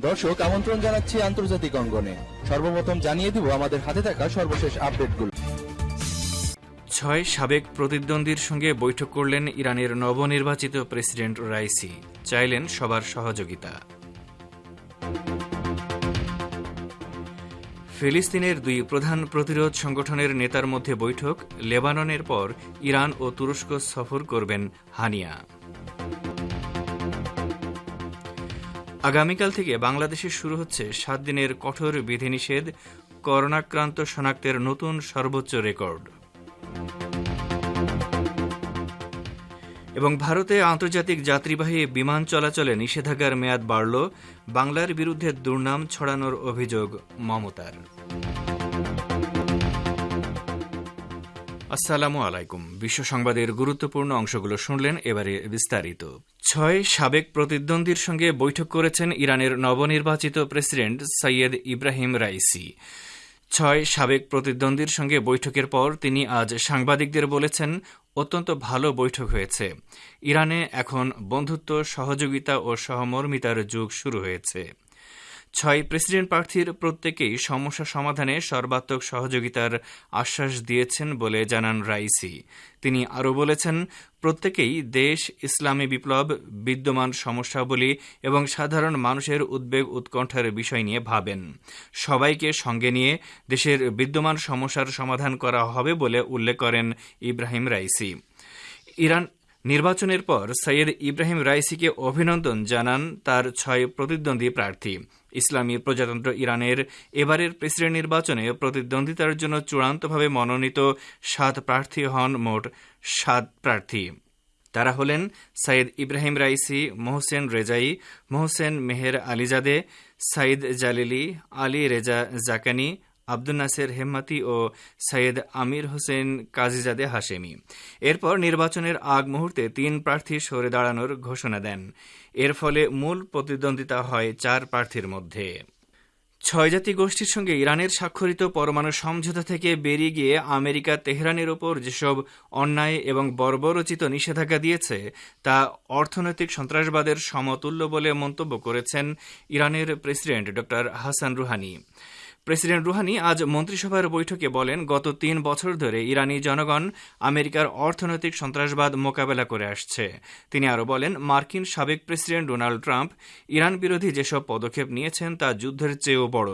দর্শক, আমন্ত্রণ জানাচ্ছি আন্তর্জাতিক অঙ্গনে। সর্বপ্রথম জানিয়ে দিব আমাদের হাতে থাকা সর্বশেষ আপডেটগুলো। ছয় সাবেক প্রতিদ্বন্দ্বীর সঙ্গে বৈঠক করলেন ইরানের নবনির্বাচিত প্রেসিডেন্ট রাইসি। চাইলেন সবার সহযোগিতা। ফিলিস্তিনের দুই প্রধান প্রতিরোধ সংগঠনের নেতার মধ্যে বৈঠক, লেবাননের পর ইরান ও তুরস্ক সফর করবেন হানিয়া। আগামীকাল থেকে বাংলাদেশে শুরু হচ্ছে সাত দিনের কঠোর বিধিনিষেধ, করোনাক্রান্ত শনাক্তের নতুন সর্বোচ্চ রেকর্ড। এবং ভারতে আন্তর্জাতিক যাত্রীবাহী বিমান চলাচলে নিষেধাজ্ঞার মেয়াদ বাড়ল। বাংলার বিরুদ্ধে দুর্নাম ছড়ানোর অভিযোগ মমতার। আসসালামু আলাইকুম। বিশ্ব সংবাদের গুরুত্বপূর্ণ অংশগুলো শুনলেন এবারে বিস্তারিত। ছয় সাবেক প্রতিদ্বন্দ্বীর সঙ্গে বৈঠক করেছেন ইরানের নবনির্বাচিত প্রেসিডেন্ট সৈয়দ ইব্রাহিম রাইসি। ছয় সাবেক প্রতিদ্বন্দ্বীর সঙ্গে বৈঠকের পর তিনি আজ সাংবাদিকদের বলেছেন, অত্যন্ত ভালো বৈঠক হয়েছে। ইরানে এখন বন্ধুত্ব, সহযোগিতা ও সহমর্মিতার যুগ শুরু হয়েছে। ছয় প্রেসিডেন্ট প্রার্থীর প্রত্যেকেই সমস্যা সমাধানে সর্বাত্মক সহযোগিতার আশ্বাস দিয়েছেন বলে জানান রাইসি। তিনি আরও বলেছেন, প্রত্যেকেই দেশ, ইসলামী বিপ্লব, বিদ্যমান সমস্যাবলী এবং সাধারণ মানুষের উদ্বেগ উৎকণ্ঠার বিষয় নিয়ে ভাবেন। সবাইকে সঙ্গে নিয়ে দেশের বিদ্যমান সমস্যার সমাধান করা হবে বলে উল্লেখ করেন ইব্রাহিম রাইসি। ইরান নির্বাচনের পর সৈয়দ ইব্রাহিম রাইসিকে অভিনন্দন জানান তার ছয় প্রতিদ্বন্দ্বী প্রার্থী। ইসলামী প্রজাতন্ত্র ইরানের এবারের প্রেসিডেন্ট নির্বাচনে প্রতিদ্বন্দ্বিতার জন্য চূড়ান্তভাবে মনোনীত সাত প্রার্থী হন মোট সাত প্রার্থী। তারা হলেন Saeed Ebrahim Raisi, Mohsen Rezaei, Mohsen Mehralizadeh, Saeed Jalili, Alireza Zakani Abdul Naser Hemmati ও Seyed Amir Hossein Ghazizadeh Hashemi. এরপর নির্বাচনের আগ মুহূর্তে তিন প্রার্থী সরে দাঁড়ানোর ঘোষণা দেন। এর ফলে মূল প্রতিদ্বন্দ্বিতা হয় চার প্রার্থীর মধ্যে। ছয় জাতি গোষ্ঠীর সঙ্গে ইরানের স্বাক্ষরিত পরমাণু সমঝোতা থেকে বেরিয়ে গিয়ে আমেরিকা তেহরানের ওপর যেসব অন্যায় এবং বর্বরচিত নিষেধাজ্ঞা দিয়েছে, তা অর্থনৈতিক সন্ত্রাসবাদের সমতুল্য বলে মন্তব্য করেছেন ইরানের প্রেসিডেন্ট ড হাসান রুহানি। প্রেসিডেন্ট রুহানি আজ মন্ত্রিসভার বৈঠকে বলেন, গত তিন বছর ধরে ইরানি জনগণ আমেরিকার অর্থনৈতিক সন্ত্রাসবাদ মোকাবেলা করে আসছে। তিনি আরও বলেন, মার্কিন সাবেক প্রেসিডেন্ট ডোনাল্ড ট্রাম্প ইরান বিরোধী যেসব পদক্ষেপ নিয়েছেন তা যুদ্ধের চেয়েও বড়,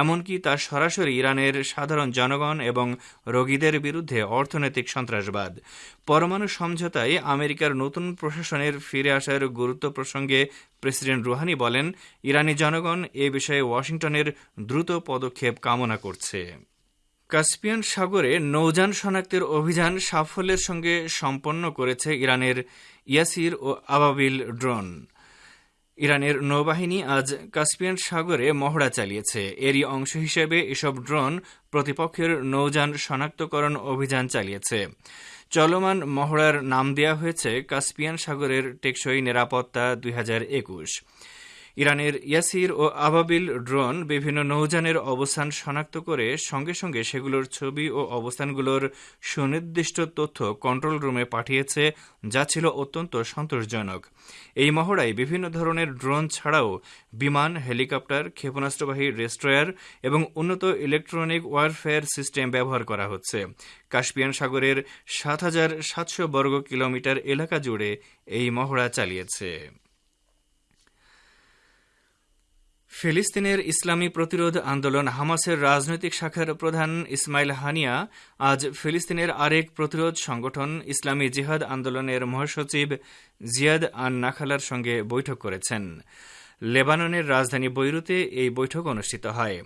এমনকি তা সরাসরি ইরানের সাধারণ জনগণ এবং রোগীদের বিরুদ্ধে অর্থনৈতিক সন্ত্রাসবাদ। পরমাণু সমঝোতায় আমেরিকার নতুন প্রশাসনের ফিরে আসার গুরুত্ব প্রসঙ্গে প্রেসিডেন্ট রুহানি বলেন, ইরানি জনগণ এ বিষয়ে ওয়াশিংটনের দ্রুত পদক্ষেপ কামনা করছে। কাস্পিয়ান সাগরে নৌযান শনাক্তের অভিযান সাফল্যের সঙ্গে সম্পন্ন করেছে ইরানের ইয়াসির ও আবাবিল ড্রোন। ইরানের নৌবাহিনী আজ কাস্পিয়ান সাগরে মহড়া চালিয়েছে। এরই অংশ হিসেবে এসব ড্রোন প্রতিপক্ষের নৌযান শনাক্তকরণ অভিযান চালিয়েছে। চলমান মহড়ার নাম দেওয়া হয়েছে কাস্পিয়ান সাগরের টেকসই নিরাপত্তা দুই হাজার একুশ। ইরানের ইয়াসির ও আবাবিল ড্রোন বিভিন্ন নৌযানের অবস্থান শনাক্ত করে সঙ্গে সঙ্গে সেগুলোর ছবি ও অবস্থানগুলোর সুনির্দিষ্ট তথ্য কন্ট্রোল রুমে পাঠিয়েছে, যা ছিল অত্যন্ত সন্তোষজনক। এই মহড়ায় বিভিন্ন ধরনের ড্রোন ছাড়াও বিমান, হেলিকপ্টার, ক্ষেপণাস্ত্রবাহী রেস্ট্রয়ার এবং উন্নত ইলেকট্রনিক ওয়ারফেয়ার সিস্টেম ব্যবহার করা হচ্ছে। কাস্পিয়ান সাগরের সাত হাজার সাতশো বর্গ কিলোমিটার এলাকা জুড়ে এই মহড়া চালিয়েছে। ফিলিস্তিনের ইসলামী প্রতিরোধ আন্দোলন হামাসের রাজনৈতিক শাখার প্রধান ইসমাইল হানিয়া আজ ফিলিস্তিনের আরেক প্রতিরোধ সংগঠন ইসলামী জিহাদ আন্দোলনের মহাসচিব জিয়াদ আন নাখালার সঙ্গে বৈঠক করেছেন। লেবাননের রাজধানী বৈরুতে এই বৈঠক অনুষ্ঠিত হয়।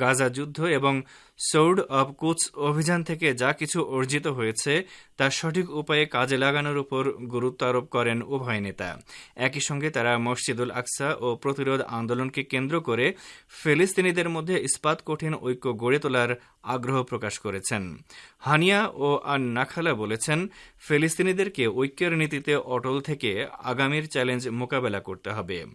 গাজা যুদ্ধ এবং সৌড অব কুচ অভিযান থেকে যা কিছু অর্জিত হয়েছে, তা সঠিক উপায়ে কাজে লাগানোর উপর গুরুত্ব আরোপ করেন উভয় নেতা। একই সঙ্গে তারা মসজিদুল আকসা ও প্রতিরোধ আন্দোলনকে কেন্দ্র করে ফিলিস্তিনিদের মধ্যে ইস্পাত কঠিন ঐক্য গড়ে তোলার আগ্রহ প্রকাশ করেছেন। হানিয়া ও আন নাখালা বলেছেন, ফিলিস্তিনিদেরকে ঐক্যের নীতিতে অটল থেকে আগামীর চ্যালেঞ্জ মোকাবেলা করতে হবে।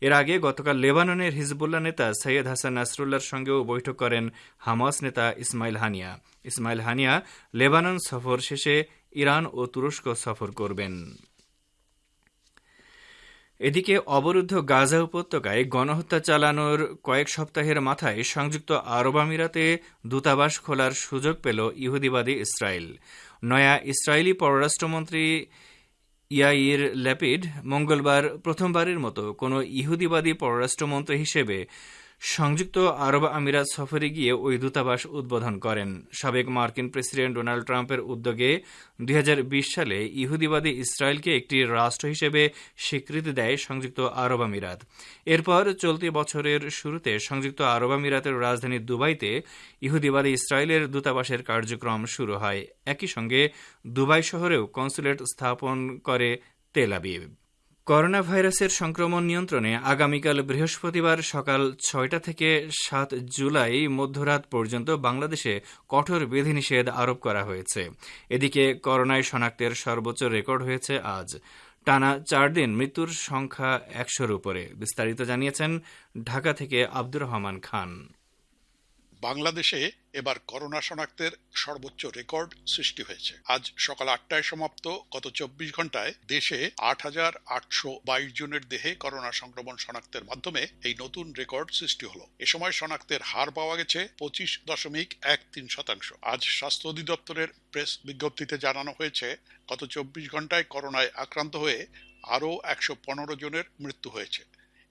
এর আগে গতকাল লেবাননের হিজবুল্লাহ নেতা সৈয়দ হাসান নাসরুল্লাহর সঙ্গেও বৈঠক করেন হামাস নেতা Ismail Haniyeh. Ismail Haniyeh Lebanon সফর শেষে ইরান ও তুরস্ক সফর করবেন। এদিকে অবরুদ্ধ গাজা উপত্যকায় গণহত্যা চালানোর কয়েক সপ্তাহের মাথায় সংযুক্ত আরব আমিরাতে দূতাবাস খোলার সুযোগ পেল ইহুদিবাদী ইসরায়েল নয়া ইসরায়েলি পররাষ্ট্রমন্ত্রী ইয়াইর ল্যাপিড মঙ্গলবার প্রথমবারের মতো কোনো ইহুদিবাদী পররাষ্ট্রমন্ত্রী হিসেবে সংযুক্ত আরব আমিরাত সফরে গিয়ে ওই দূতাবাস উদ্বোধন করেন। সাবেক মার্কিন প্রেসিডেন্ট ডোনাল্ড ট্রাম্পের উদ্যোগে দুই হাজার বিশ সালে ইহুদিবাদী ইসরায়েলকে একটি রাষ্ট্র হিসেবে স্বীকৃতি দেয় সংযুক্ত আরব আমিরাত। এরপর চলতি বছরের শুরুতে সংযুক্ত আরব আমিরাতের রাজধানী দুবাইতে ইহুদিবাদী ইসরায়েলের দূতাবাসের কার্যক্রম শুরু হয়। একই সঙ্গে দুবাই শহরেও কনসুলেট স্থাপন করে তেল আবিব। করোনা ভাইরাসের সংক্রমণ নিয়ন্ত্রণে আগামীকাল বৃহস্পতিবার সকাল ছয়টা থেকে সাত জুলাই মধ্যরাত পর্যন্ত বাংলাদেশে কঠোর বিধিনিষেধ আরোপ করা হয়েছে। এদিকে করোনায় শনাক্তের সর্বোচ্চ রেকর্ড হয়েছে আজ। টানা চার দিন মৃত্যুর সংখ্যা একশোর উপরে। বিস্তারিত জানিয়েছেন ঢাকা থেকে আব্দুর রহমান খান। বাংলাদেশে এবার করোনা শনাক্তের সর্বোচ্চ রেকর্ড সৃষ্টি হয়েছে। আজ সকাল আটটায় সমাপ্ত, গত চব্বিশ ঘন্টায় দেশে আট হাজার আটশো বাইশ জনের দেহে করোনা সংক্রমণ শনাক্তের মাধ্যমে এই নতুন রেকর্ড সৃষ্টি হলো। এ সময় শনাক্তের হার পাওয়া গেছে পঁচিশ দশমিক এক তিন শতাংশ। আজ স্বাস্থ্য অধিদপ্তরের প্রেস বিজ্ঞপ্তিতে জানানো হয়েছে, গত চব্বিশ ঘন্টায় করোনায় আক্রান্ত হয়ে আরও একশো পনেরো জনের মৃত্যু হয়েছে।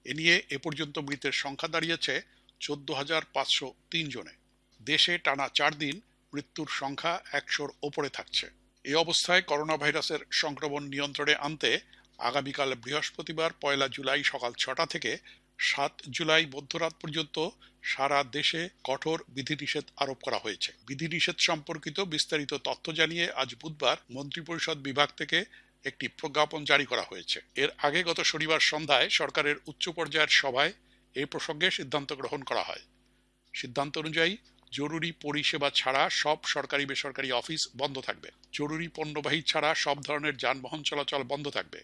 এ নিয়ে এ পর্যন্ত মৃতের সংখ্যা দাঁড়িয়েছে চোদ্দ হাজার পাঁচশো তিন জনে। দেশে টানা চার দিন মৃত্যুর সংখ্যা একশোর ওপরে থাকছে। এই অবস্থায় করোনা ভাইরাসের সংক্রমণ নিয়ন্ত্রণে আনতে আগামীকাল বৃহস্পতিবার পয়লা জুলাই সকাল ছটা থেকে সাত জুলাই মধ্যরাত পর্যন্ত সারা দেশে কঠোর বিধিনিষেধ আরোপ করা হয়েছে। বিধিনিষেধ সম্পর্কিত বিস্তারিত তথ্য জানিয়ে আজ বুধবার মন্ত্রিপরিষদ বিভাগ থেকে একটি প্রজ্ঞাপন জারি করা হয়েছে। এর আগে গত শনিবার সন্ধ্যায় সরকারের উচ্চ পর্যায়ের সভায় এই প্রসঙ্গে সিদ্ধান্ত গ্রহণ করা হয়। সিদ্ধান্ত অনুযায়ী জরুরি পরিষেবা ছাড়া সব সরকারি বেসরকারি অফিস বন্ধ থাকবে। জরুরি পণ্যবাহী ছাড়া সব ধরনের যানবাহন চলাচল বন্ধ থাকবে।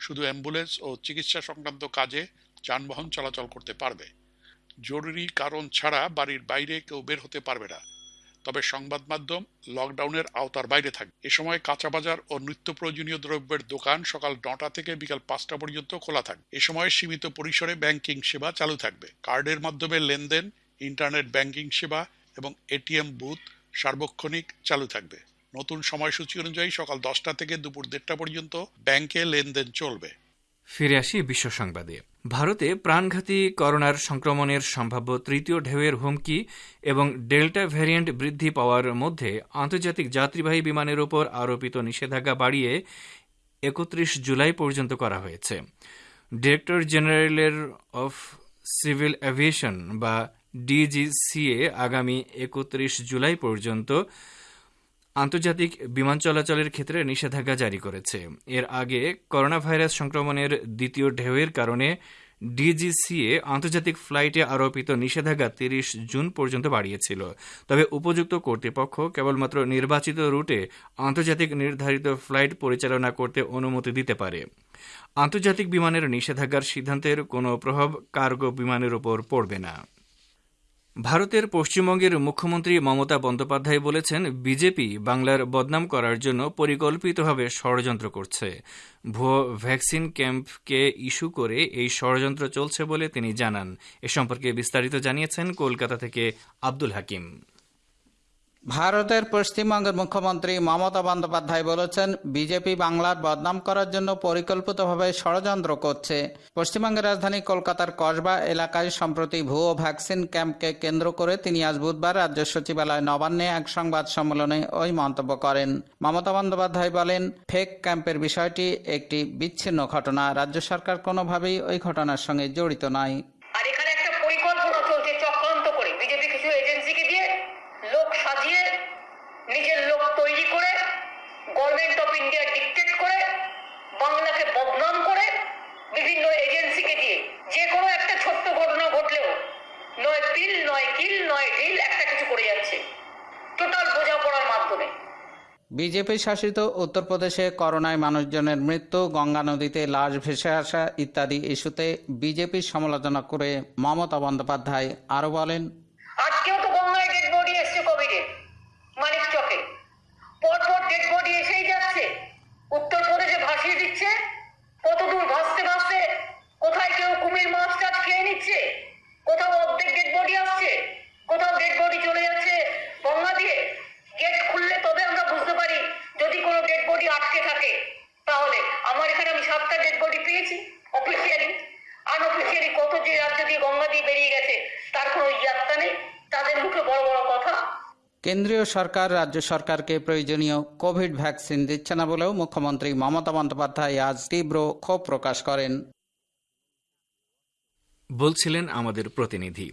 শুধু অ্যাম্বুলেন্স ও চিকিৎসা সংক্রান্ত কাজে যানবাহন চলাচল করতে পারবে। জরুরি কারণ ছাড়া বাড়ির বাইরে কেউ বের হতে পারবে না। তবে সংবাদ মাধ্যম লকডাউনের আওতার বাইরে থাকবে এ সময় কাঁচা বাজার ও নিত্য প্রয়োজনীয় দ্রব্যের দোকান সকাল নটা থেকে বিকাল পাঁচটা পর্যন্ত খোলা থাকবে এ সময় সীমিত পরিসরে ব্যাংকিং সেবা চালু থাকবে। কার্ডের মাধ্যমে লেনদেন, ইন্টারনেট ব্যাংকিং সেবা এবং এটিএম বুথ সার্বক্ষণিক চালু থাকবে। নতুন সময়সূচি অনুযায়ী সকাল দশটা থেকে দুপুর দেড়টা পর্যন্ত ব্যাংকে লেনদেন চলবে। ফিরে আসি বিশ্ব সংবাদে। ভারতে প্রাণঘাতী করোনার সংক্রমণের সম্ভাব্য তৃতীয় ঢেউয়ের হুমকি এবং ডেল্টা ভ্যারিয়েন্ট বৃদ্ধি পাওয়ার মধ্যে আন্তর্জাতিক যাত্রীবাহী বিমানের ওপর আরোপিত নিষেধাজ্ঞা বাড়িয়ে একত্রিশ জুলাই পর্যন্ত করা হয়েছে। ডিরেক্টর জেনারেলের অফ সিভিল অ্যাভিয়েশন বা ডিজিসিএ আগামী একত্রিশ জুলাই পর্যন্ত আন্তর্জাতিক বিমান চলাচলের ক্ষেত্রে নিষেধাজ্ঞা জারি করেছে। এর আগে করোনা ভাইরাস সংক্রমণের দ্বিতীয় ঢেউয়ের কারণে ডিজিসিএ আন্তর্জাতিক ফ্লাইটে আরোপিত নিষেধাজ্ঞা তিরিশ জুন পর্যন্ত বাড়িয়েছিল। তবে উপযুক্ত কর্তৃপক্ষ কেবলমাত্র নির্বাচিত রুটে আন্তর্জাতিক নির্ধারিত ফ্লাইট পরিচালনা করতে অনুমতি দিতে পারে। আন্তর্জাতিক বিমানের নিষেধাজ্ঞার সিদ্ধান্তের কোনো প্রভাব কার্গো বিমানের উপর পড়বে না। ভারতের পশ্চিমবঙ্গের মুখ্যমন্ত্রী মমতা বন্দ্যোপাধ্যায় বলেছেন, বিজেপি বাংলার বদনাম করার জন্য পরিকল্পিতভাবে ষড়যন্ত্র করছে। ভুয়ো ভ্যাকসিন ক্যাম্পকে ইস্যু করে এই ষড়যন্ত্র চলছে বলে তিনি জানান। এ সম্পর্কে বিস্তারিত জানিয়েছেন কলকাতা থেকে আব্দুল হাকিম। ভারতের পশ্চিমবঙ্গের মুখ্যমন্ত্রী মমতা বন্দ্যোপাধ্যায় বলেছেন, বিজেপি বাংলার বদনাম করার জন্য পরিকল্পিতভাবে ষড়যন্ত্র করছে। পশ্চিমবঙ্গের রাজধানী কলকাতার কসবা এলাকায় সম্প্রতি ভুয়ো ভ্যাকসিন ক্যাম্পকে কেন্দ্র করে তিনি আজ বুধবার রাজ্য সচিবালয় নবান্নে এক সংবাদ সম্মেলনে ওই মন্তব্য করেন। মমতা বন্দ্যোপাধ্যায় বলেন, ফেক ক্যাম্পের বিষয়টি একটি বিচ্ছিন্ন ঘটনা। রাজ্য সরকার কোনোভাবেই ওই ঘটনার সঙ্গে জড়িত নয় আর এখানে একটা পরিকল্পনা চলছে চক্রান্ত করে বিজেপি কিছু এজেন্সিকে দিয়ে লোক সাজিয়ে নিজের লোক তৈরি করে গভর্নমেন্ট অফ ইন্ডিয়া ডিকটেট করে বাংলাকে বদনাম করে বিভিন্ন এজেন্সিকে দিয়ে যে কোনো একটা ছোট্ট ঘটনা ঘটলেও পিল নয় কিল নয় ঢিল একটা কিছু করে যাচ্ছে। টোটাল বোঝাপড়ার মাধ্যমে। বিজেপি শাসিত উত্তরপ্রদেশে করোনায় মানুষজনের মৃত্যু, গঙ্গা নদীতে লাশ ভেসে আসা ইত্যাদি ইস্যুতে বিজেপির সমালোচনা করে মমতা বন্দ্যোপাধ্যায় আরও বলেন কেন্দ্রীয় সরকার, রাজ্য সরকারকে প্রয়োজনীয় কোভিড ভ্যাকসিন দিচ্ছে না বলেও মুখ্যমন্ত্রী মমতা বন্দ্যোপাধ্যায় আজ তীব্র ক্ষোভ প্রকাশ করেন। বলছিলেন আমাদের প্রতিনিধি।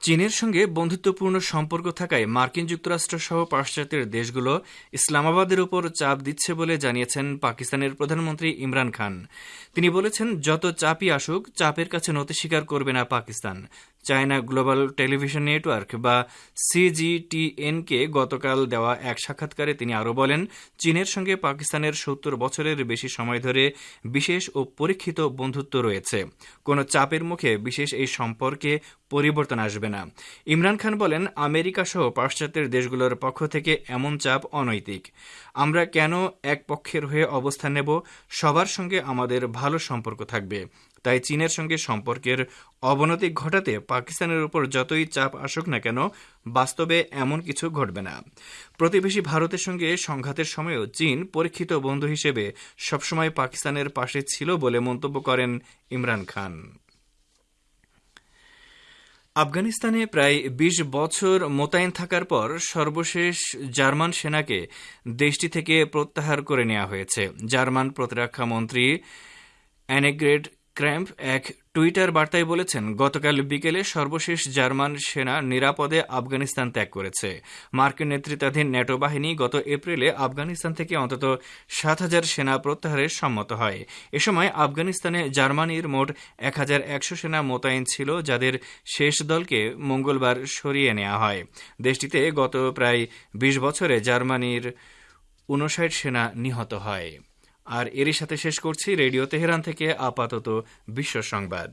চীনের সঙ্গে বন্ধুত্বপূর্ণ সম্পর্ক থাকায় মার্কিন যুক্তরাষ্ট্র সহ পাশ্চাত্যের দেশগুলো ইসলামাবাদের উপর চাপ দিচ্ছে বলে জানিয়েছেন পাকিস্তানের প্রধানমন্ত্রী ইমরান খান। তিনি বলেছেন, যত চাপই আসুক, চাপের কাছে নতি স্বীকার করবে না Pakistan. China global television network বা সিজিটিএনকে গতকাল দেওয়া এক সাক্ষাৎকারে তিনি আরও বলেন, চীনের সঙ্গে পাকিস্তানের সত্তর বছরের বেশি সময় ধরে বিশেষ ও পরীক্ষিত বন্ধুত্ব রয়েছে। কোনো চাপের মুখে বিশেষ এই সম্পর্কে পরিবর্তন আসবে না। ইমরান খান বলেন, আমেরিকা সহ পাশ্চাত্যের দেশগুলোর পক্ষ থেকে এমন চাপ অনৈতিক। আমরা কেন এক পক্ষের হয়ে অবস্থান নেব? সবার সঙ্গে আমাদের ভালো সম্পর্ক থাকবে। তাই চীনের সঙ্গে সম্পর্কের অবনতি ঘটাতে পাকিস্তানের উপর যতই চাপ আসুক না কেন, বাস্তবে এমন কিছু ঘটবে না। প্রতিবেশী ভারতের সঙ্গে সংঘাতের সময়ও চীন পরীক্ষিত বন্ধু হিসেবে সবসময় পাকিস্তানের পাশে ছিল বলে মন্তব্য করেন ইমরান খান। আফগানিস্তানে প্রায় ২০ বছর মোতায়েন থাকার পর সর্বশেষ জার্মান সেনাকে দেশটি থেকে প্রত্যাহার করে নেওয়া হয়েছে। জার্মান প্রতিরক্ষা মন্ত্রী অ্যানেগ্রেড ক্র্যাম্প এক টুইটার বার্তায় বলেছেন, গতকাল বিকেলে সর্বশেষ জার্মান সেনা নিরাপদে আফগানিস্তান ত্যাগ করেছে। মার্কিন নেতৃত্বাধীন ন্যাটো বাহিনী গত এপ্রিলে আফগানিস্তান থেকে অন্তত সাত হাজার সেনা প্রত্যাহারে সম্মত হয়। এ সময় আফগানিস্তানে জার্মানির মোট এক হাজার একশো সেনা মোতায়েন ছিল, যাদের শেষ দলকে মঙ্গলবার সরিয়ে নেওয়া হয়। দেশটিতে গত প্রায় বিশ বছরে জার্মানির উনষাট সেনা নিহত হয়। আর এরই সাথে শেষ করছি রেডিও তেহরান থেকে আপাতত বিশ্ব সংবাদ।